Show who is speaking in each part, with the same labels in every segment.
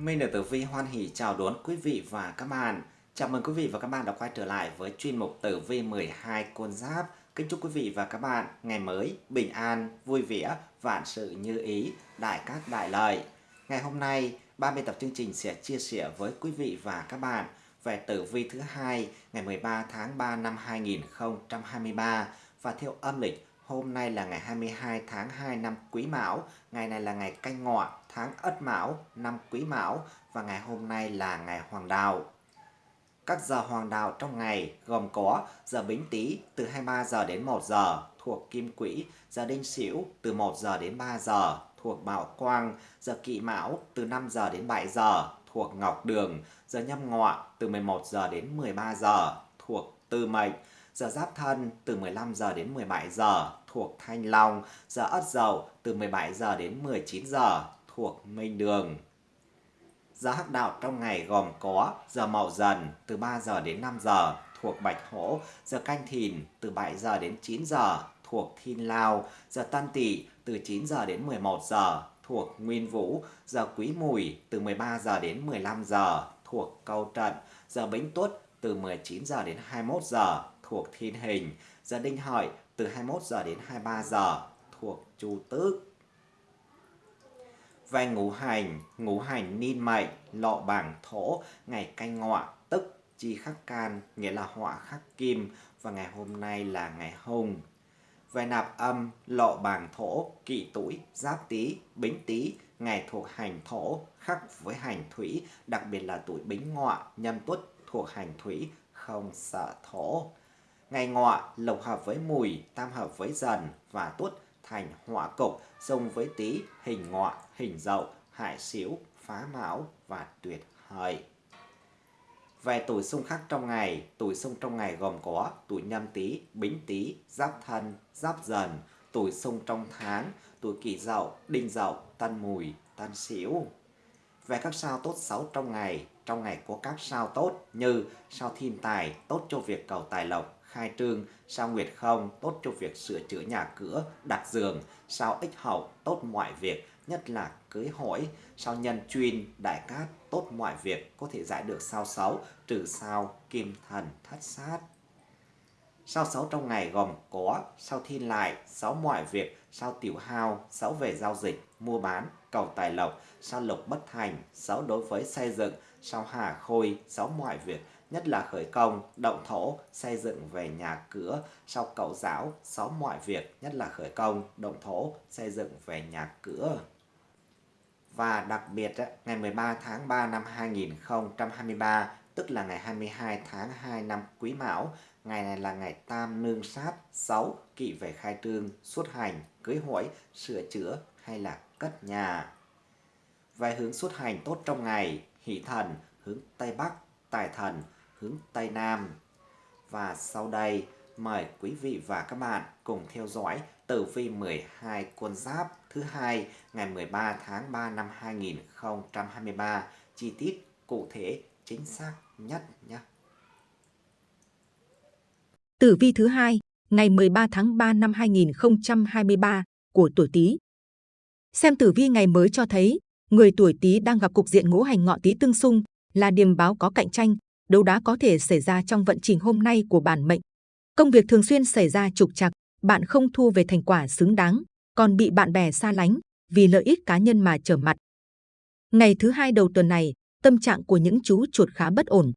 Speaker 1: Minh được Tử Vi hoan hỷ chào đón quý vị và các bạn. Chào mừng quý vị và các bạn đã quay trở lại với chuyên mục Tử Vi 12 con giáp. Kính chúc quý vị và các bạn ngày mới bình an, vui vẻ, vạn sự như ý, đại cát đại lợi. Ngày hôm nay, ba biên tập chương trình sẽ chia sẻ với quý vị và các bạn về tử vi thứ hai ngày 13 tháng 3 năm 2023 và theo âm lịch Hôm nay là ngày 22 tháng 2 năm Quý Mão, ngày này là ngày Canh Ngọ, tháng Ất Mão, năm Quý Mão và ngày hôm nay là ngày Hoàng Đạo. Các giờ hoàng đạo trong ngày gồm có giờ Bính Tý từ 23 giờ đến 1 giờ thuộc Kim Quỹ, giờ Đinh Sửu từ 1 giờ đến 3 giờ thuộc Mão Quang, giờ Kỵ Mão từ 5 giờ đến 7 giờ thuộc Ngọc Đường, giờ Nhâm Ngọ từ 11 giờ đến 13 giờ thuộc Tư Mệnh, giờ Giáp Thân từ 15 giờ đến 17 giờ thuộc Thanh Long, giờ Ất Dậu từ 17 giờ đến 19 giờ thuộc Minh Đường. Giờ hắc đạo trong ngày gồm có giờ Mậu Dần từ 3 giờ đến 5 giờ thuộc Bạch Hổ, giờ Canh Thìn từ 7 giờ đến 9 giờ thuộc Thiên Lao, giờ Tân Tỵ từ 9 giờ đến 11 giờ thuộc Nguyên Vũ, giờ Quý Mùi từ 13 giờ đến 15 giờ thuộc Câu Trận, giờ Bính Tuất từ 19 giờ đến 21 giờ thuộc Thiên Hình, giờ Đinh Hợi từ 21 giờ đến 23 giờ thuộc Chu Tước. Về ngũ hành, ngũ hành ninh mệnh, lọ bảng thổ, ngày canh ngọ, tức chi khắc can, nghĩa là họa khắc kim, và ngày hôm nay là ngày hùng. Về nạp âm, lọ bảng thổ, kỵ tuổi, giáp tý, bính tý, ngày thuộc hành thổ, khắc với hành thủy, đặc biệt là tuổi bính ngọ, nhâm tuất thuộc hành thủy, không sợ thổ. Ngày ngọ lộc hợp với mùi, tam hợp với dần và tuất thành hỏa cục, xung với tý, hình ngọ, hình dậu, hại xíu, phá mão và tuyệt hợi. Về tuổi xung khắc trong ngày, tuổi xung trong ngày gồm có tuổi nhâm tý, bính tý, giáp thân, giáp dần, tuổi xung trong tháng, tuổi kỷ dậu, đinh dậu, tân mùi, tân sửu. Về các sao tốt xấu trong ngày, trong ngày có các sao tốt như sao thiên tài, tốt cho việc cầu tài lộc, khai trương, sao nguyệt không, tốt cho việc sửa chữa nhà cửa, đặt giường, sao ích hậu, tốt mọi việc, nhất là cưới hỏi, sao nhân chuyên, đại cát, tốt mọi việc, có thể giải được sao xấu, trừ sao, kim thần, thất sát. Sao xấu trong ngày gồm có sao thiên lại, sáu mọi việc, sao tiểu hao, sáu về giao dịch, mua bán, cầu tài lộc, sao lục bất thành, sáu đối với xây dựng, sao hà khôi, sáu mọi việc, nhất là khởi công, động thổ, xây dựng về nhà cửa, sau cầu giáo, xóm mọi việc, nhất là khởi công, động thổ, xây dựng về nhà cửa. Và đặc biệt, ngày 13 tháng 3 năm 2023, tức là ngày 22 tháng 2 năm Quý Mão, ngày này là ngày tam nương sát, 6, kỵ về khai trương, xuất hành, cưới hỏi, sửa chữa hay là cất nhà. Về hướng xuất hành tốt trong ngày, hỷ thần, hướng Tây Bắc, tài thần, hướng Tây Nam. Và sau đây, mời quý vị và các bạn cùng theo dõi tử vi 12 con giáp thứ hai ngày 13 tháng 3 năm 2023 chi tiết cụ thể chính xác nhất nhé.
Speaker 2: Tử vi thứ hai ngày 13 tháng 3 năm 2023 của tuổi Tý. Xem tử vi ngày mới cho thấy người tuổi Tý đang gặp cục diện ngũ hành ngọ Tý tương xung là điềm báo có cạnh tranh, đấu đá có thể xảy ra trong vận trình hôm nay của bản mệnh. Công việc thường xuyên xảy ra trục trặc, bạn không thu về thành quả xứng đáng, còn bị bạn bè xa lánh vì lợi ích cá nhân mà trở mặt. Ngày thứ hai đầu tuần này, tâm trạng của những chú chuột khá bất ổn.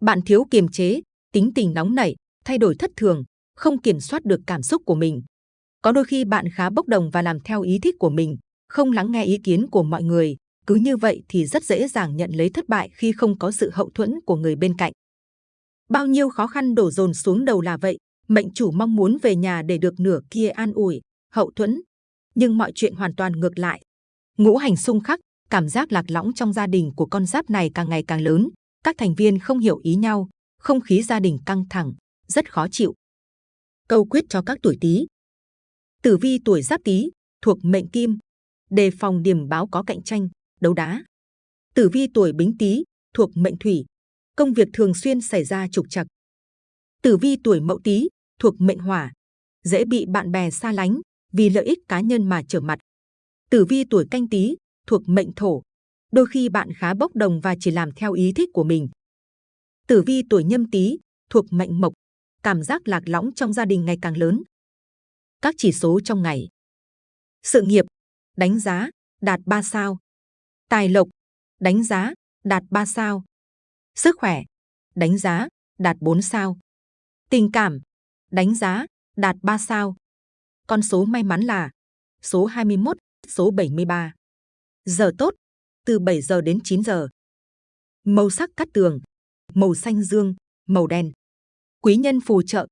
Speaker 2: Bạn thiếu kiềm chế, tính tình nóng nảy, thay đổi thất thường, không kiểm soát được cảm xúc của mình. Có đôi khi bạn khá bốc đồng và làm theo ý thích của mình, không lắng nghe ý kiến của mọi người, cứ như vậy thì rất dễ dàng nhận lấy thất bại khi không có sự hậu thuẫn của người bên cạnh. Bao nhiêu khó khăn đổ dồn xuống đầu là vậy, mệnh chủ mong muốn về nhà để được nửa kia an ủi, hậu thuẫn. Nhưng mọi chuyện hoàn toàn ngược lại. Ngũ hành xung khắc, cảm giác lạc lõng trong gia đình của con giáp này càng ngày càng lớn. Các thành viên không hiểu ý nhau, không khí gia đình căng thẳng, rất khó chịu. Câu quyết cho các tuổi Tý. Tử vi tuổi Giáp Tý thuộc mệnh Kim, đề phòng điểm báo có cạnh tranh, đấu đá. Tử vi tuổi Bính Tý thuộc mệnh Thủy, công việc thường xuyên xảy ra trục trặc. Tử vi tuổi Mậu Tý thuộc mệnh Hỏa, dễ bị bạn bè xa lánh vì lợi ích cá nhân mà trở mặt. Tử vi tuổi Canh Tý thuộc mệnh Thổ, đôi khi bạn khá bốc đồng và chỉ làm theo ý thích của mình. Tử vi tuổi nhâm tý thuộc mệnh mộc, cảm giác lạc lõng trong gia đình ngày càng lớn. Các chỉ số trong ngày. Sự nghiệp, đánh giá, đạt 3 sao. Tài lộc, đánh giá, đạt 3 sao. Sức khỏe, đánh giá, đạt 4 sao. Tình cảm, đánh giá, đạt 3 sao. Con số may mắn là số 21, số 73. Giờ tốt, từ 7 giờ đến 9 giờ. Màu sắc cắt tường, màu xanh dương, màu đen. Quý nhân phù trợ,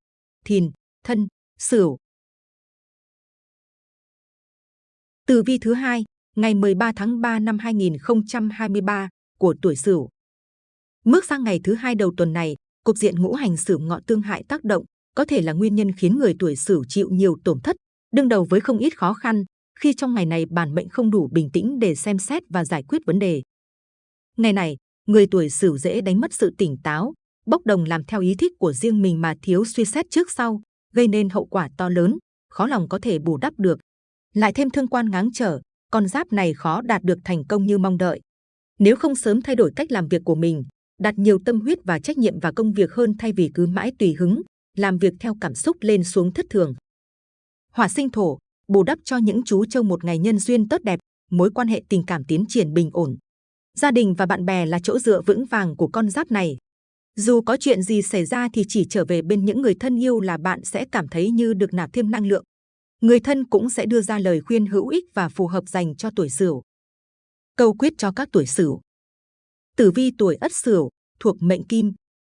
Speaker 2: thìn, thân, sửu. Từ vi thứ hai, ngày 13 tháng 3 năm 2023 của tuổi Sửu. Bước sang ngày thứ hai đầu tuần này, cục diện ngũ hành Sửu ngọ tương hại tác động có thể là nguyên nhân khiến người tuổi Sửu chịu nhiều tổn thất, đương đầu với không ít khó khăn khi trong ngày này bản mệnh không đủ bình tĩnh để xem xét và giải quyết vấn đề. Ngày này, người tuổi Sửu dễ đánh mất sự tỉnh táo, bốc đồng làm theo ý thích của riêng mình mà thiếu suy xét trước sau, gây nên hậu quả to lớn, khó lòng có thể bù đắp được. Lại thêm thương quan ngáng trở, con giáp này khó đạt được thành công như mong đợi. Nếu không sớm thay đổi cách làm việc của mình, đặt nhiều tâm huyết và trách nhiệm vào công việc hơn thay vì cứ mãi tùy hứng, làm việc theo cảm xúc lên xuống thất thường. Hỏa sinh thổ, bù đắp cho những chú trâu một ngày nhân duyên tốt đẹp, mối quan hệ tình cảm tiến triển bình ổn. Gia đình và bạn bè là chỗ dựa vững vàng của con giáp này. Dù có chuyện gì xảy ra thì chỉ trở về bên những người thân yêu là bạn sẽ cảm thấy như được nạp thêm năng lượng. Người thân cũng sẽ đưa ra lời khuyên hữu ích và phù hợp dành cho tuổi Sửu. Câu quyết cho các tuổi Sửu. Tử vi tuổi Ất Sửu thuộc mệnh Kim,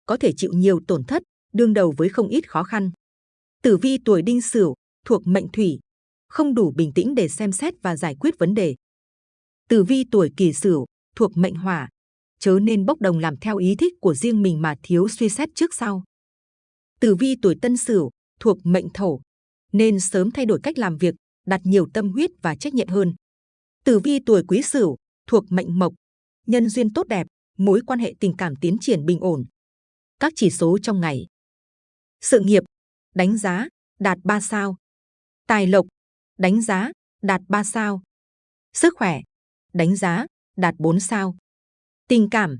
Speaker 2: có thể chịu nhiều tổn thất, đương đầu với không ít khó khăn. Tử vi tuổi Đinh Sửu thuộc mệnh Thủy, không đủ bình tĩnh để xem xét và giải quyết vấn đề. Tử vi tuổi Kỷ Sửu thuộc mệnh Hỏa, chớ nên bốc đồng làm theo ý thích của riêng mình mà thiếu suy xét trước sau. Tử vi tuổi Tân Sửu thuộc mệnh Thổ, nên sớm thay đổi cách làm việc, đặt nhiều tâm huyết và trách nhiệm hơn. Tử vi tuổi Quý Sửu thuộc mệnh Mộc, nhân duyên tốt đẹp, mối quan hệ tình cảm tiến triển bình ổn. Các chỉ số trong ngày. Sự nghiệp, đánh giá, đạt 3 sao. Tài lộc, đánh giá, đạt 3 sao. Sức khỏe, đánh giá, đạt 4 sao. Tình cảm,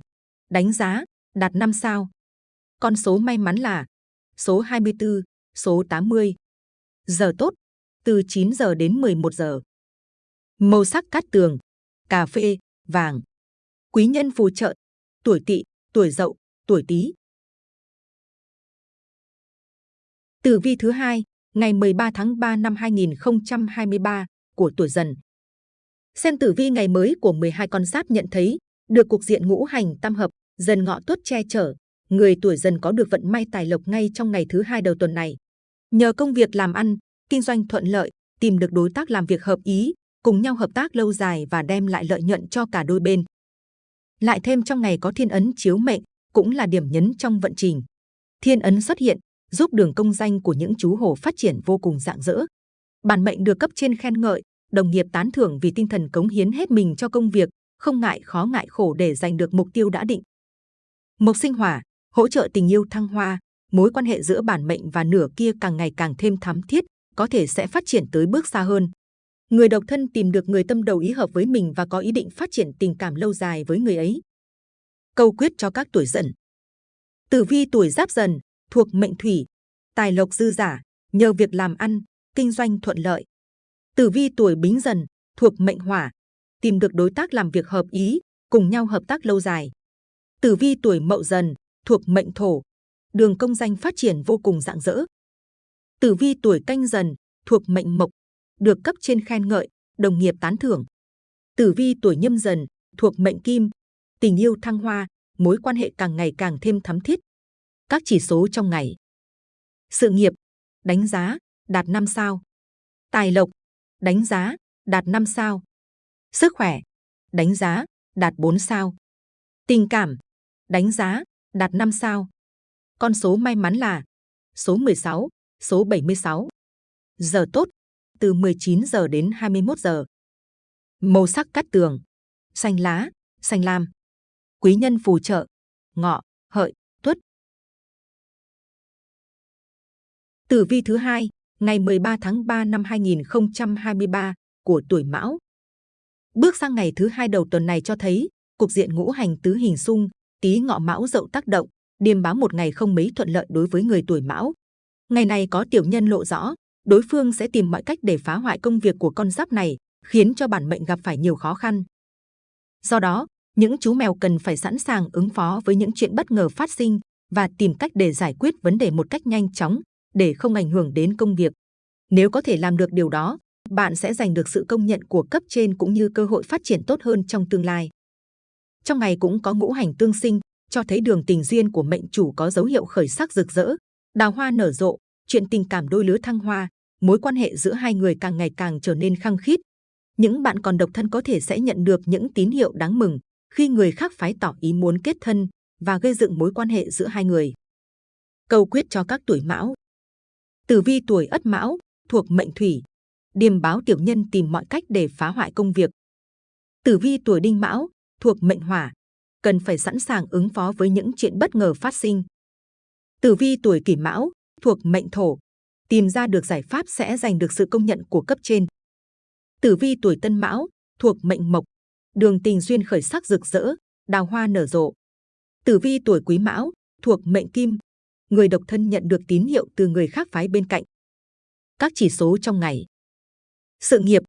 Speaker 2: đánh giá, đạt 5 sao. Con số may mắn là số 24, số 80. Giờ tốt, từ 9 giờ đến 11 giờ. Màu sắc cát tường, cà phê, vàng. Quý nhân phù trợ, tuổi tỵ, tuổi dậu, tuổi tý. Tử vi thứ hai, ngày 13 tháng 3 năm 2023 của tuổi dần. Xem tử vi ngày mới của 12 con giáp nhận thấy, được cục diện ngũ hành tam hợp, dần ngọ tuất che chở, người tuổi dần có được vận may tài lộc ngay trong ngày thứ hai đầu tuần này. Nhờ công việc làm ăn, kinh doanh thuận lợi, tìm được đối tác làm việc hợp ý, cùng nhau hợp tác lâu dài và đem lại lợi nhuận cho cả đôi bên. Lại thêm trong ngày có thiên ấn chiếu mệnh, cũng là điểm nhấn trong vận trình. Thiên ấn xuất hiện, giúp đường công danh của những chú hổ phát triển vô cùng rạng rỡ. Bản mệnh được cấp trên khen ngợi, đồng nghiệp tán thưởng vì tinh thần cống hiến hết mình cho công việc, không ngại khó ngại khổ để giành được mục tiêu đã định. Mộc sinh hỏa, hỗ trợ tình yêu thăng hoa, mối quan hệ giữa bản mệnh và nửa kia càng ngày càng thêm thắm thiết, có thể sẽ phát triển tới bước xa hơn. Người độc thân tìm được người tâm đầu ý hợp với mình và có ý định phát triển tình cảm lâu dài với người ấy. Câu quyết cho các tuổi dần. Tử vi tuổi giáp dần, thuộc mệnh thủy, tài lộc dư giả, nhờ việc làm ăn, kinh doanh thuận lợi. Tử vi tuổi bính dần, thuộc mệnh hỏa, tìm được đối tác làm việc hợp ý, cùng nhau hợp tác lâu dài. Tử vi tuổi mậu dần, thuộc mệnh thổ, đường công danh phát triển vô cùng rạng rỡ. Tử vi tuổi canh dần, thuộc mệnh mộc, được cấp trên khen ngợi, đồng nghiệp tán thưởng. Tử vi tuổi nhâm dần, thuộc mệnh kim, tình yêu thăng hoa, mối quan hệ càng ngày càng thêm thắm thiết. Các chỉ số trong ngày. Sự nghiệp, đánh giá, đạt 5 sao. Tài lộc, đánh giá, đạt 5 sao. Sức khỏe, đánh giá, đạt 4 sao. Tình cảm, đánh giá, đạt 5 sao. Con số may mắn là số 16, số 76. Giờ tốt, từ 19 giờ đến 21 giờ. Màu sắc cắt tường, xanh lá, xanh lam. Quý nhân phù trợ, ngọ, hợi, tuất. Tử vi thứ hai, ngày 13 tháng 3 năm 2023 của tuổi Mão. Bước sang ngày thứ hai đầu tuần này cho thấy cục diện ngũ hành tứ hình xung, tí ngọ mão dậu tác động, điềm báo một ngày không mấy thuận lợi đối với người tuổi mão. Ngày này có tiểu nhân lộ rõ, đối phương sẽ tìm mọi cách để phá hoại công việc của con giáp này, khiến cho bản mệnh gặp phải nhiều khó khăn. Do đó, những chú mèo cần phải sẵn sàng ứng phó với những chuyện bất ngờ phát sinh và tìm cách để giải quyết vấn đề một cách nhanh chóng để không ảnh hưởng đến công việc. Nếu có thể làm được điều đó, bạn sẽ giành được sự công nhận của cấp trên cũng như cơ hội phát triển tốt hơn trong tương lai. Trong ngày cũng có ngũ hành tương sinh, cho thấy đường tình duyên của mệnh chủ có dấu hiệu khởi sắc rực rỡ, đào hoa nở rộ, chuyện tình cảm đôi lứa thăng hoa, mối quan hệ giữa hai người càng ngày càng trở nên khăng khít. Những bạn còn độc thân có thể sẽ nhận được những tín hiệu đáng mừng khi người khác phái tỏ ý muốn kết thân và gây dựng mối quan hệ giữa hai người. Câu quyết cho các tuổi mão Tử vi tuổi ất mão, thuộc mệnh thủy, điềm báo tiểu nhân tìm mọi cách để phá hoại công việc. Tử vi tuổi đinh mão, thuộc mệnh hỏa, cần phải sẵn sàng ứng phó với những chuyện bất ngờ phát sinh. Tử vi tuổi kỷ mão, thuộc mệnh thổ, tìm ra được giải pháp sẽ giành được sự công nhận của cấp trên. Tử vi tuổi tân mão, thuộc mệnh mộc, đường tình duyên khởi sắc rực rỡ, đào hoa nở rộ. Tử vi tuổi quý mão, thuộc mệnh kim, người độc thân nhận được tín hiệu từ người khác phái bên cạnh. Các chỉ số trong ngày. Sự nghiệp,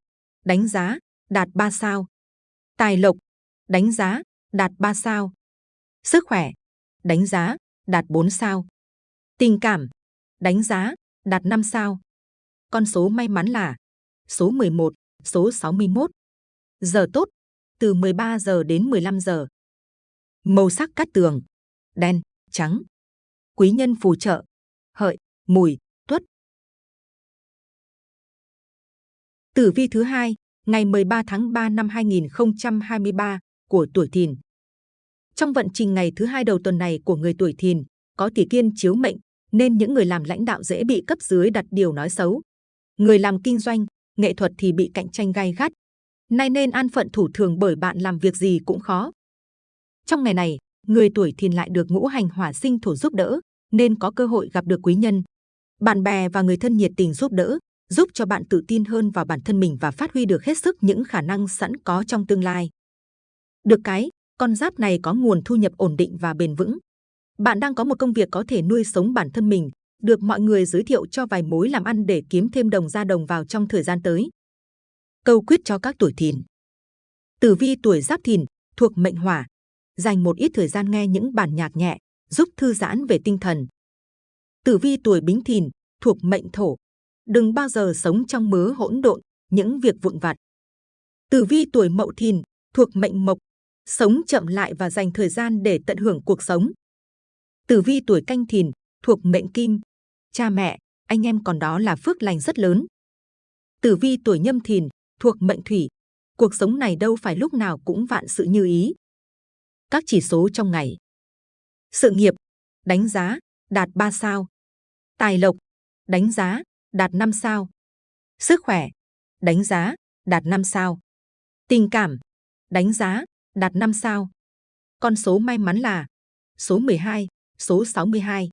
Speaker 2: đánh giá, đạt 3 sao. Tài lộc, đánh giá, đạt 3 sao. Sức khỏe, đánh giá, đạt 4 sao. Tình cảm, đánh giá, đạt 5 sao. Con số may mắn là số 11, số 61. Giờ tốt, từ 13 giờ đến 15 giờ. Màu sắc cát tường, đen, trắng. Quý nhân phù trợ, hợi, mùi, tuất. Tử vi thứ hai, ngày 13 tháng 3 năm 2023 của tuổi Thìn. Trong vận trình ngày thứ hai đầu tuần này của người tuổi Thìn, có tỷ kiên chiếu mệnh, nên những người làm lãnh đạo dễ bị cấp dưới đặt điều nói xấu. Người làm kinh doanh, nghệ thuật thì bị cạnh tranh gai gắt. Nay nên an phận thủ thường bởi bạn làm việc gì cũng khó. Trong ngày này, người tuổi Thìn lại được ngũ hành hỏa sinh thổ giúp đỡ, nên có cơ hội gặp được quý nhân. Bạn bè và người thân nhiệt tình giúp đỡ, giúp cho bạn tự tin hơn vào bản thân mình và phát huy được hết sức những khả năng sẵn có trong tương lai. Được cái, con giáp này có nguồn thu nhập ổn định và bền vững. Bạn đang có một công việc có thể nuôi sống bản thân mình, được mọi người giới thiệu cho vài mối làm ăn để kiếm thêm đồng ra đồng vào trong thời gian tới. Câu quyết cho các tuổi thìn. Tử vi tuổi giáp thìn, thuộc mệnh hỏa. Dành một ít thời gian nghe những bản nhạc nhẹ, giúp thư giãn về tinh thần. Tử vi tuổi bính thìn, thuộc mệnh thổ. Đừng bao giờ sống trong mớ hỗn độn, những việc vụn vặt. Tử vi tuổi mậu thìn, thuộc mệnh mộc. Sống chậm lại và dành thời gian để tận hưởng cuộc sống. Tử vi tuổi canh thìn, thuộc mệnh kim. Cha mẹ, anh em còn đó là phước lành rất lớn. Tử vi tuổi nhâm thìn, thuộc mệnh thủy. Cuộc sống này đâu phải lúc nào cũng vạn sự như ý. Các chỉ số trong ngày. Sự nghiệp, đánh giá, đạt 3 sao. Tài lộc, đánh giá, đạt 5 sao. Sức khỏe, đánh giá, đạt 5 sao. Tình cảm, đánh giá, đạt 5 sao. Con số may mắn là số 12, số 62.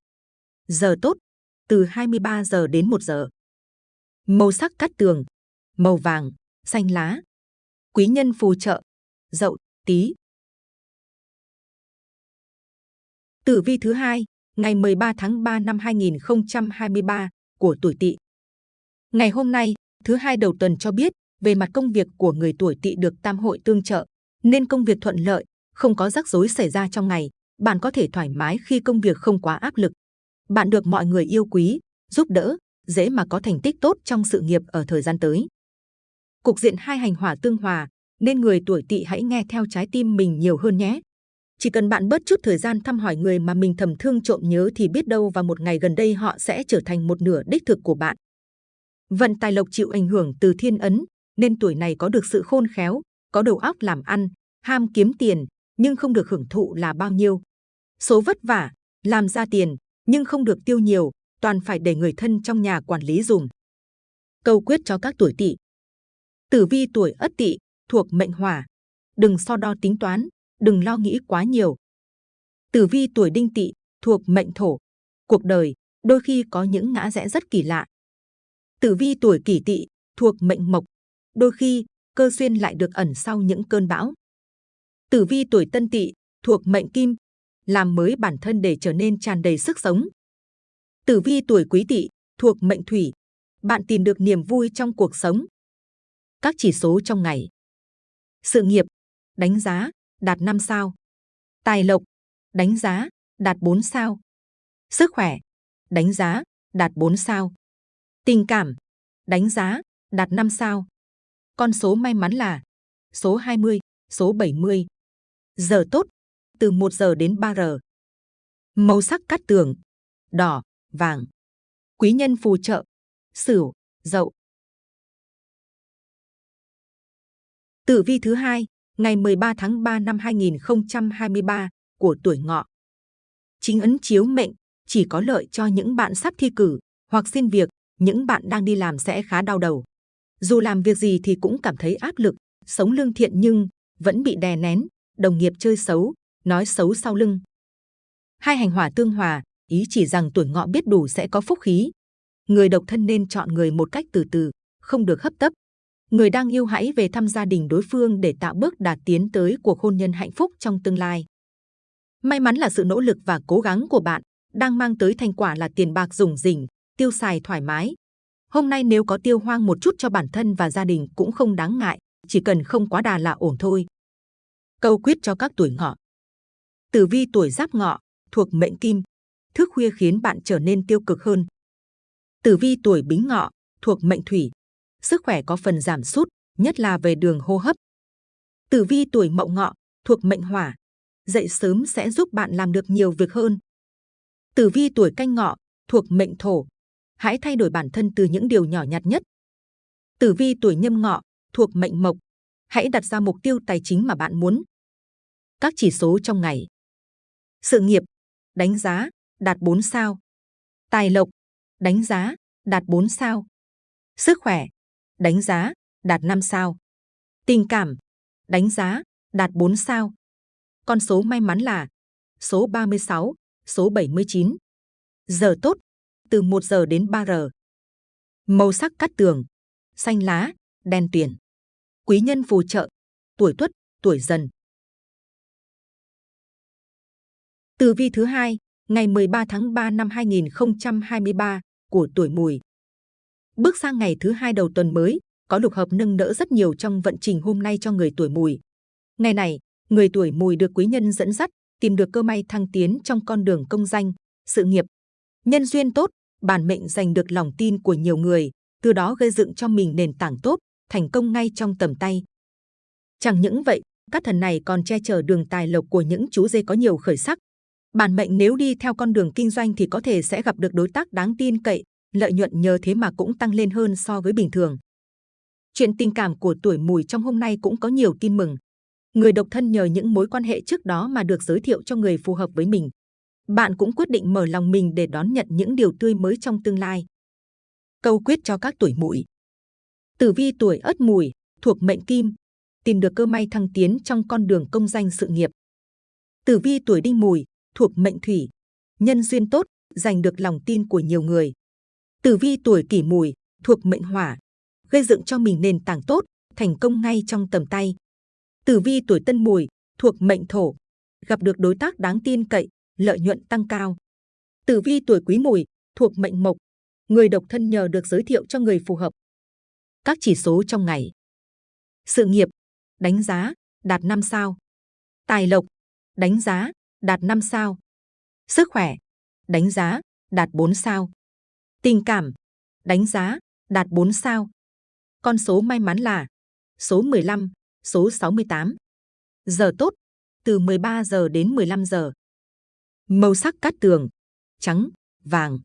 Speaker 2: Giờ tốt, từ 23 giờ đến 1 giờ. Màu sắc cắt tường, màu vàng, xanh lá. Quý nhân phù trợ, dậu, tí. Tử vi thứ hai, ngày 13 tháng 3 năm 2023 của tuổi Tỵ. Ngày hôm nay, thứ hai đầu tuần cho biết, về mặt công việc của người tuổi Tỵ được tam hội tương trợ, nên công việc thuận lợi, không có rắc rối xảy ra trong ngày. Bạn có thể thoải mái khi công việc không quá áp lực. Bạn được mọi người yêu quý, giúp đỡ, dễ mà có thành tích tốt trong sự nghiệp ở thời gian tới. Cục diện hai hành hỏa tương hòa, nên người tuổi Tỵ hãy nghe theo trái tim mình nhiều hơn nhé. Chỉ cần bạn bớt chút thời gian thăm hỏi người mà mình thầm thương trộm nhớ thì biết đâu vào một ngày gần đây họ sẽ trở thành một nửa đích thực của bạn. Vận tài lộc chịu ảnh hưởng từ thiên ấn, nên tuổi này có được sự khôn khéo, có đầu óc làm ăn, ham kiếm tiền, nhưng không được hưởng thụ là bao nhiêu. Số vất vả, làm ra tiền, nhưng không được tiêu nhiều, toàn phải để người thân trong nhà quản lý dùng. Câu quyết cho các tuổi tỵ. Tử vi tuổi ất tỵ, thuộc mệnh hỏa. Đừng so đo tính toán, đừng lo nghĩ quá nhiều. Tử vi tuổi đinh tỵ, thuộc mệnh thổ. Cuộc đời, đôi khi có những ngã rẽ rất kỳ lạ. Tử vi tuổi kỷ tỵ, thuộc mệnh mộc. Đôi khi, cơ duyên lại được ẩn sau những cơn bão. Tử vi tuổi Tân Tỵ thuộc mệnh Kim, làm mới bản thân để trở nên tràn đầy sức sống. Tử vi tuổi Quý Tỵ thuộc mệnh Thủy, bạn tìm được niềm vui trong cuộc sống. Các chỉ số trong ngày. Sự nghiệp, đánh giá, đạt 5 sao. Tài lộc, đánh giá, đạt 4 sao. Sức khỏe, đánh giá, đạt 4 sao. Tình cảm, đánh giá, đạt 5 sao. Con số may mắn là số 20, số 70. Giờ tốt, từ 1 giờ đến 3 giờ. Màu sắc cát tường, đỏ, vàng. Quý nhân phù trợ, sửu, dậu. Tử vi thứ hai, ngày 13 tháng 3 năm 2023 của tuổi ngọ. Chính ấn chiếu mệnh chỉ có lợi cho những bạn sắp thi cử hoặc xin việc, những bạn đang đi làm sẽ khá đau đầu. Dù làm việc gì thì cũng cảm thấy áp lực, sống lương thiện nhưng vẫn bị đè nén, đồng nghiệp chơi xấu, nói xấu sau lưng. Hai hành hỏa tương hòa, ý chỉ rằng tuổi ngọ biết đủ sẽ có phúc khí. Người độc thân nên chọn người một cách từ từ, không được hấp tấp. Người đang yêu hãy về thăm gia đình đối phương để tạo bước đạt tiến tới cuộc hôn nhân hạnh phúc trong tương lai. May mắn là sự nỗ lực và cố gắng của bạn đang mang tới thành quả là tiền bạc rủng rỉnh, tiêu xài thoải mái. Hôm nay nếu có tiêu hoang một chút cho bản thân và gia đình cũng không đáng ngại, chỉ cần không quá đà là ổn thôi. Câu quyết cho các tuổi ngọ. Tử vi tuổi giáp ngọ, thuộc mệnh kim, thức khuya khiến bạn trở nên tiêu cực hơn. Tử vi tuổi bính ngọ, thuộc mệnh thủy, sức khỏe có phần giảm sút, nhất là về đường hô hấp. Tử vi tuổi mậu ngọ, thuộc mệnh hỏa, dậy sớm sẽ giúp bạn làm được nhiều việc hơn. Tử vi tuổi canh ngọ, thuộc mệnh thổ, hãy thay đổi bản thân từ những điều nhỏ nhặt nhất. Tử vi tuổi nhâm ngọ, thuộc mệnh mộc, hãy đặt ra mục tiêu tài chính mà bạn muốn. Các chỉ số trong ngày. Sự nghiệp, đánh giá, đạt 4 sao. Tài lộc, đánh giá, đạt 4 sao. Sức khỏe, đánh giá, đạt 5 sao. Tình cảm, đánh giá, đạt 4 sao. Con số may mắn là số 36, số 79. Giờ tốt, từ 1 giờ đến 3 giờ. Màu sắc cắt tường, xanh lá, đen tuyền. Quý nhân phù trợ, tuổi tuất, tuổi dần. Tử vi thứ hai, ngày 13 tháng 3 năm 2023 của tuổi mùi. Bước sang ngày thứ hai đầu tuần mới, có lục hợp nâng đỡ rất nhiều trong vận trình hôm nay cho người tuổi mùi. Ngày này, người tuổi mùi được quý nhân dẫn dắt, tìm được cơ may thăng tiến trong con đường công danh, sự nghiệp. Nhân duyên tốt, bản mệnh giành được lòng tin của nhiều người, từ đó gây dựng cho mình nền tảng tốt, thành công ngay trong tầm tay. Chẳng những vậy, các thần này còn che chở đường tài lộc của những chú dê có nhiều khởi sắc. Bản mệnh nếu đi theo con đường kinh doanh thì có thể sẽ gặp được đối tác đáng tin cậy, lợi nhuận nhờ thế mà cũng tăng lên hơn so với bình thường. Chuyện tình cảm của tuổi mùi trong hôm nay cũng có nhiều tin mừng. Người độc thân nhờ những mối quan hệ trước đó mà được giới thiệu cho người phù hợp với mình. Bạn cũng quyết định mở lòng mình để đón nhận những điều tươi mới trong tương lai. Câu quyết cho các tuổi mùi. Tử vi tuổi ất mùi, thuộc mệnh kim, tìm được cơ may thăng tiến trong con đường công danh sự nghiệp. Tử vi tuổi đinh mùi, thuộc mệnh thủy, nhân duyên tốt, giành được lòng tin của nhiều người. Tử vi tuổi kỷ mùi, thuộc mệnh hỏa, gây dựng cho mình nền tảng tốt, thành công ngay trong tầm tay. Tử vi tuổi tân mùi, thuộc mệnh thổ, gặp được đối tác đáng tin cậy, lợi nhuận tăng cao. Tử vi tuổi quý mùi, thuộc mệnh mộc, người độc thân nhờ được giới thiệu cho người phù hợp. Các chỉ số trong ngày. Sự nghiệp, đánh giá, đạt 5 sao. Tài lộc, đánh giá, đạt 5 sao. Sức khỏe, đánh giá, đạt 4 sao. Tình cảm, đánh giá, đạt 4 sao. Con số may mắn là số 15, số 68. Giờ tốt, từ 13 giờ đến 15 giờ. Màu sắc cát tường, trắng, vàng.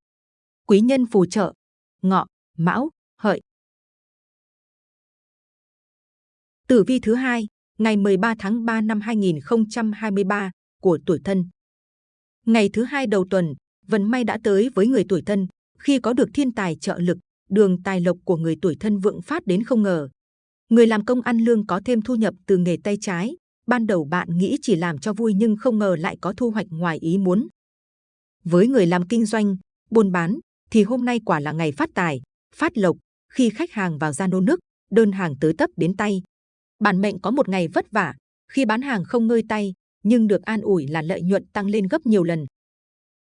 Speaker 2: Quý nhân phù trợ, ngọ, mão, hợi. Tử vi thứ hai, ngày 13 tháng 3 năm 2023 của tuổi thân. Ngày thứ hai đầu tuần, vận may đã tới với người tuổi thân khi có được thiên tài trợ lực, đường tài lộc của người tuổi thân vượng phát đến không ngờ. Người làm công ăn lương có thêm thu nhập từ nghề tay trái. Ban đầu bạn nghĩ chỉ làm cho vui nhưng không ngờ lại có thu hoạch ngoài ý muốn. Với người làm kinh doanh, buôn bán, thì hôm nay quả là ngày phát tài, phát lộc. Khi khách hàng vào ra nô nước, đơn hàng tới tấp đến tay, Bản mệnh có một ngày vất vả, khi bán hàng không ngơi tay, nhưng được an ủi là lợi nhuận tăng lên gấp nhiều lần.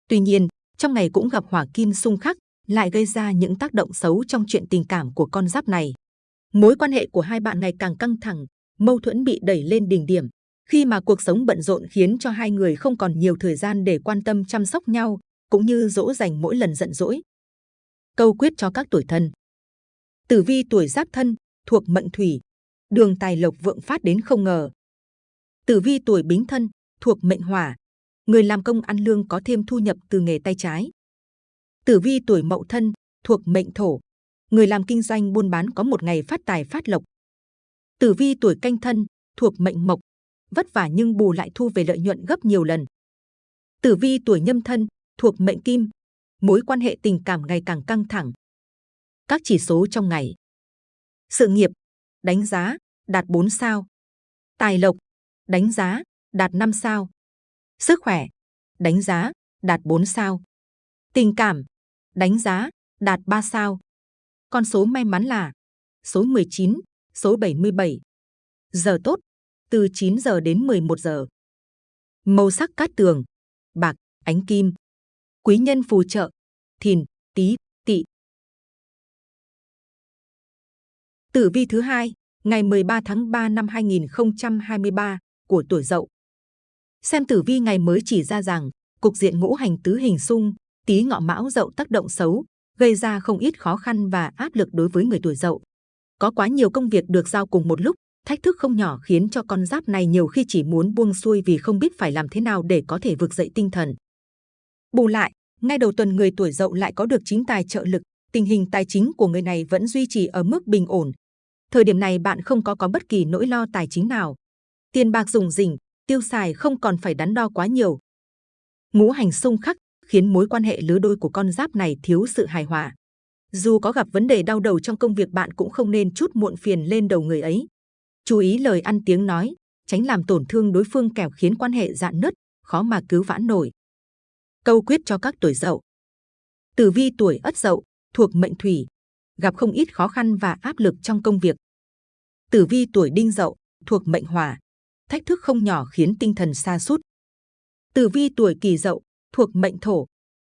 Speaker 2: Tuy nhiên, trong ngày cũng gặp hỏa kim xung khắc, lại gây ra những tác động xấu trong chuyện tình cảm của con giáp này. Mối quan hệ của hai bạn ngày càng căng thẳng, mâu thuẫn bị đẩy lên đỉnh điểm, khi mà cuộc sống bận rộn khiến cho hai người không còn nhiều thời gian để quan tâm chăm sóc nhau, cũng như dỗ dành mỗi lần giận dỗi. Câu quyết cho các tuổi thân Tử vi tuổi giáp thân, thuộc mệnh thủy, đường tài lộc vượng phát đến không ngờ. Tử vi tuổi bính thân, thuộc mệnh hỏa, người làm công ăn lương có thêm thu nhập từ nghề tay trái. Tử vi tuổi mậu thân, thuộc mệnh thổ, người làm kinh doanh buôn bán có một ngày phát tài phát lộc. Tử vi tuổi canh thân, thuộc mệnh mộc, vất vả nhưng bù lại thu về lợi nhuận gấp nhiều lần. Tử vi tuổi nhâm thân, thuộc mệnh kim, mối quan hệ tình cảm ngày càng căng thẳng. Các chỉ số trong ngày. Sự nghiệp, đánh giá, đạt 4 sao. Tài lộc, đánh giá, đạt 5 sao. Sức khỏe, đánh giá, đạt 4 sao. Tình cảm, đánh giá, đạt 3 sao. Con số may mắn là số 19, số 77. Giờ tốt, từ 9 giờ đến 11 giờ. Màu sắc cát tường, bạc, ánh kim. Quý nhân phù trợ, thìn, tý, tỵ. Tử vi thứ hai, ngày 13 tháng 3 năm 2023 của tuổi Dậu. Xem tử vi ngày mới chỉ ra rằng cục diện ngũ hành tứ hình xung, tý ngọ mão Dậu tác động xấu, gây ra không ít khó khăn và áp lực đối với người tuổi Dậu. Có quá nhiều công việc được giao cùng một lúc, thách thức không nhỏ khiến cho con giáp này nhiều khi chỉ muốn buông xuôi vì không biết phải làm thế nào để có thể vực dậy tinh thần. Bù lại, ngay đầu tuần người tuổi Dậu lại có được chính tài trợ lực, tình hình tài chính của người này vẫn duy trì ở mức bình ổn, Thời điểm này bạn không có có bất kỳ nỗi lo tài chính nào. Tiền bạc dùng rỉnh, tiêu xài không còn phải đắn đo quá nhiều. Ngũ hành xung khắc khiến mối quan hệ lứa đôi của con giáp này thiếu sự hài hòa. Dù có gặp vấn đề đau đầu trong công việc bạn cũng không nên chút muộn phiền lên đầu người ấy. Chú ý lời ăn tiếng nói, tránh làm tổn thương đối phương kẻo khiến quan hệ dạn nứt, khó mà cứu vãn nổi. Câu quyết cho các tuổi dậu. Tử vi tuổi ất dậu, thuộc mệnh thủy, gặp không ít khó khăn và áp lực trong công việc. Tử vi tuổi đinh dậu, thuộc mệnh hỏa, thách thức không nhỏ khiến tinh thần sa sút. Tử vi tuổi kỷ dậu, thuộc mệnh thổ,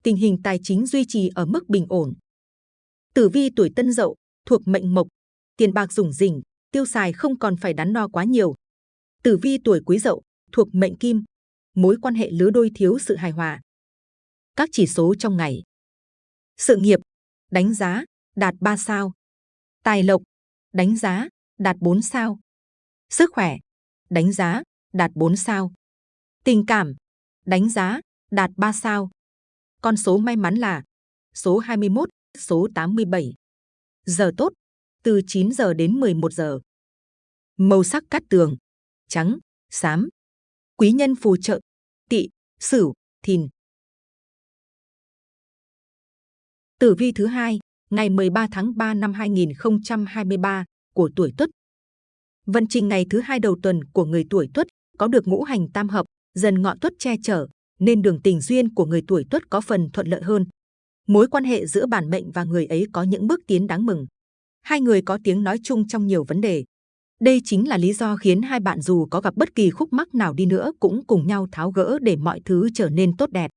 Speaker 2: tình hình tài chính duy trì ở mức bình ổn. Tử vi tuổi tân dậu, thuộc mệnh mộc, tiền bạc rủng rỉnh, tiêu xài không còn phải đắn đo quá nhiều. Tử vi tuổi quý dậu, thuộc mệnh kim, mối quan hệ lứa đôi thiếu sự hài hòa. Các chỉ số trong ngày. Sự nghiệp, đánh giá, đạt 3 sao. Tài lộc, đánh giá, đạt 4 sao. Sức khỏe, đánh giá, đạt 4 sao. Tình cảm, đánh giá, đạt 3 sao. Con số may mắn là số 21, số 87. Giờ tốt, từ 9 giờ đến 11 giờ. Màu sắc cát tường, trắng, xám. Quý nhân phù trợ, tỵ, sửu, thìn. Tử vi thứ hai, ngày 13 tháng 3 năm 2023 của tuổi Tuất. Vận trình ngày thứ hai đầu tuần của người tuổi Tuất có được ngũ hành tam hợp, dần ngọ Tuất che chở, nên đường tình duyên của người tuổi Tuất có phần thuận lợi hơn. Mối quan hệ giữa bản mệnh và người ấy có những bước tiến đáng mừng. Hai người có tiếng nói chung trong nhiều vấn đề. Đây chính là lý do khiến hai bạn dù có gặp bất kỳ khúc mắc nào đi nữa cũng cùng nhau tháo gỡ để mọi thứ trở nên tốt đẹp.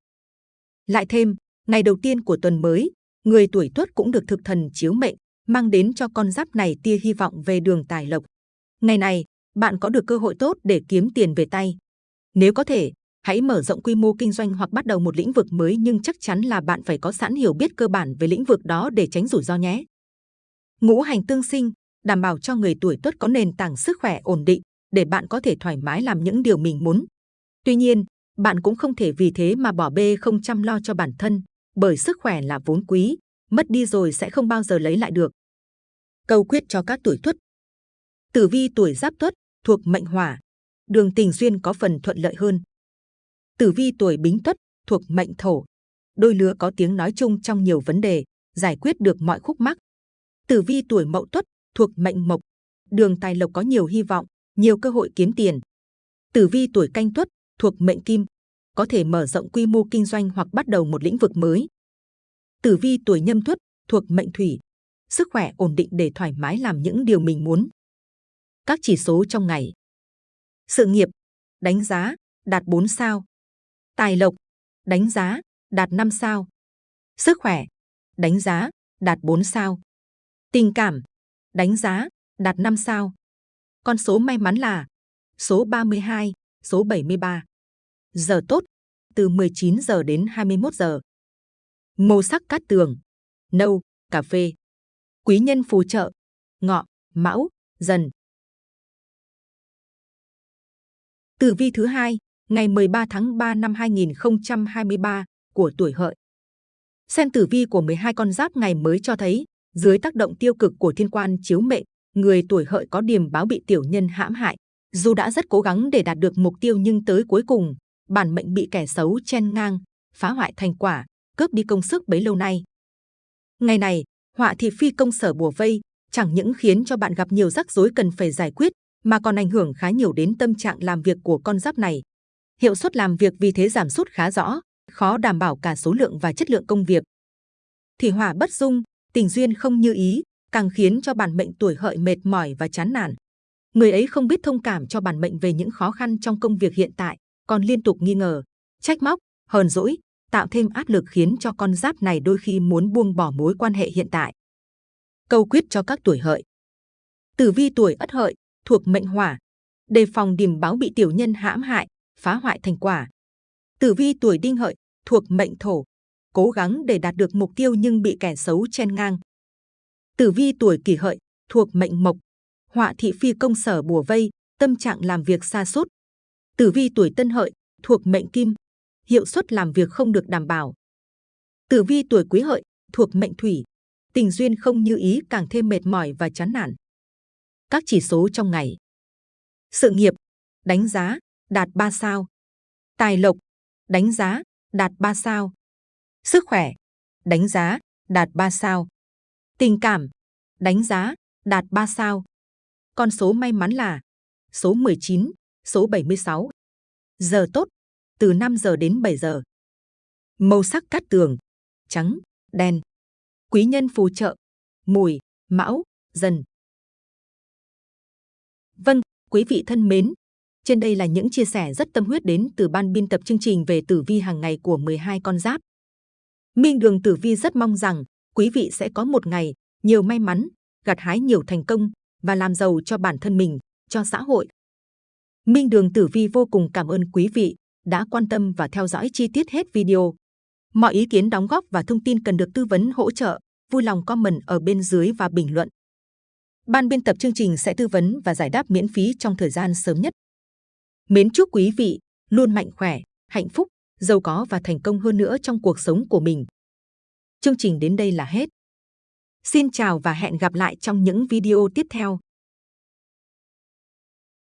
Speaker 2: Lại thêm, ngày đầu tiên của tuần mới, người tuổi Tuất cũng được thực thần chiếu mệnh, mang đến cho con giáp này tia hy vọng về đường tài lộc. Ngày này, bạn có được cơ hội tốt để kiếm tiền về tay. Nếu có thể, hãy mở rộng quy mô kinh doanh hoặc bắt đầu một lĩnh vực mới nhưng chắc chắn là bạn phải có sẵn hiểu biết cơ bản về lĩnh vực đó để tránh rủi ro nhé. Ngũ hành tương sinh, đảm bảo cho người tuổi tuất có nền tảng sức khỏe ổn định để bạn có thể thoải mái làm những điều mình muốn. Tuy nhiên, bạn cũng không thể vì thế mà bỏ bê không chăm lo cho bản thân, bởi sức khỏe là vốn quý, mất đi rồi sẽ không bao giờ lấy lại được. Câu quyết cho các tuổi tuất. Tử vi tuổi giáp tuất thuộc mệnh hỏa, đường tình duyên có phần thuận lợi hơn. Tử vi tuổi bính tuất thuộc mệnh thổ, đôi lứa có tiếng nói chung trong nhiều vấn đề, giải quyết được mọi khúc mắc. Tử vi tuổi mậu tuất thuộc mệnh mộc, đường tài lộc có nhiều hy vọng, nhiều cơ hội kiếm tiền. Tử vi tuổi canh tuất thuộc mệnh kim, có thể mở rộng quy mô kinh doanh hoặc bắt đầu một lĩnh vực mới. Tử vi tuổi nhâm tuất thuộc mệnh thủy, sức khỏe ổn định để thoải mái làm những điều mình muốn. Các chỉ số trong ngày. Sự nghiệp, đánh giá, đạt 4 sao. Tài lộc, đánh giá, đạt 5 sao. Sức khỏe, đánh giá, đạt 4 sao. Tình cảm, đánh giá, đạt 5 sao. Con số may mắn là số 32, số 73. Giờ tốt, từ 19 giờ đến 21 giờ. Màu sắc cát tường, nâu, cà phê. Quý nhân phù trợ, ngọ, mão, dần. Tử vi thứ hai, ngày 13 tháng 3 năm 2023 của tuổi hợi. Xem tử vi của 12 con giáp ngày mới cho thấy, dưới tác động tiêu cực của thiên quan chiếu mệnh, người tuổi hợi có điểm báo bị tiểu nhân hãm hại. Dù đã rất cố gắng để đạt được mục tiêu nhưng tới cuối cùng, bản mệnh bị kẻ xấu chen ngang, phá hoại thành quả, cướp đi công sức bấy lâu nay. Ngày này, họa thị phi công sở bùa vây, chẳng những khiến cho bạn gặp nhiều rắc rối cần phải giải quyết, mà còn ảnh hưởng khá nhiều đến tâm trạng làm việc của con giáp này. Hiệu suất làm việc vì thế giảm sút khá rõ, khó đảm bảo cả số lượng và chất lượng công việc. Thì hỏa bất dung, tình duyên không như ý, càng khiến cho bản mệnh tuổi hợi mệt mỏi và chán nản. Người ấy không biết thông cảm cho bản mệnh về những khó khăn trong công việc hiện tại, còn liên tục nghi ngờ, trách móc, hờn dỗi, tạo thêm áp lực khiến cho con giáp này đôi khi muốn buông bỏ mối quan hệ hiện tại. Câu quyết cho các tuổi hợi. Tử vi tuổi ất hợi, thuộc mệnh hỏa, đề phòng điểm báo bị tiểu nhân hãm hại, phá hoại thành quả. Tử vi tuổi đinh hợi, thuộc mệnh thổ, cố gắng để đạt được mục tiêu nhưng bị kẻ xấu chen ngang. Tử vi tuổi kỷ hợi, thuộc mệnh mộc, họa thị phi công sở bùa vây, tâm trạng làm việc xa sút Tử vi tuổi tân hợi, thuộc mệnh kim, hiệu suất làm việc không được đảm bảo. Tử vi tuổi quý hợi, thuộc mệnh thủy, tình duyên không như ý càng thêm mệt mỏi và chán nản. Các chỉ số trong ngày. Sự nghiệp, đánh giá, đạt 3 sao. Tài lộc, đánh giá, đạt 3 sao. Sức khỏe, đánh giá, đạt 3 sao. Tình cảm, đánh giá, đạt 3 sao. Con số may mắn là số 19, số 76. Giờ tốt, từ 5 giờ đến 7 giờ. Màu sắc cát tường, trắng, đen. Quý nhân phù trợ, mùi, mão, dần. Vâng, quý vị thân mến, trên đây là những chia sẻ rất tâm huyết đến từ ban biên tập chương trình về tử vi hàng ngày của 12 con giáp. Minh Đường Tử Vi rất mong rằng quý vị sẽ có một ngày nhiều may mắn, gặt hái nhiều thành công và làm giàu cho bản thân mình, cho xã hội. Minh Đường Tử Vi vô cùng cảm ơn quý vị đã quan tâm và theo dõi chi tiết hết video. Mọi ý kiến đóng góp và thông tin cần được tư vấn hỗ trợ, vui lòng comment ở bên dưới và bình luận. Ban biên tập chương trình sẽ tư vấn và giải đáp miễn phí trong thời gian sớm nhất. Mến chúc quý vị luôn mạnh khỏe, hạnh phúc, giàu có và thành công hơn nữa trong cuộc sống của mình. Chương trình đến đây là hết. Xin chào và hẹn gặp lại trong những video tiếp theo.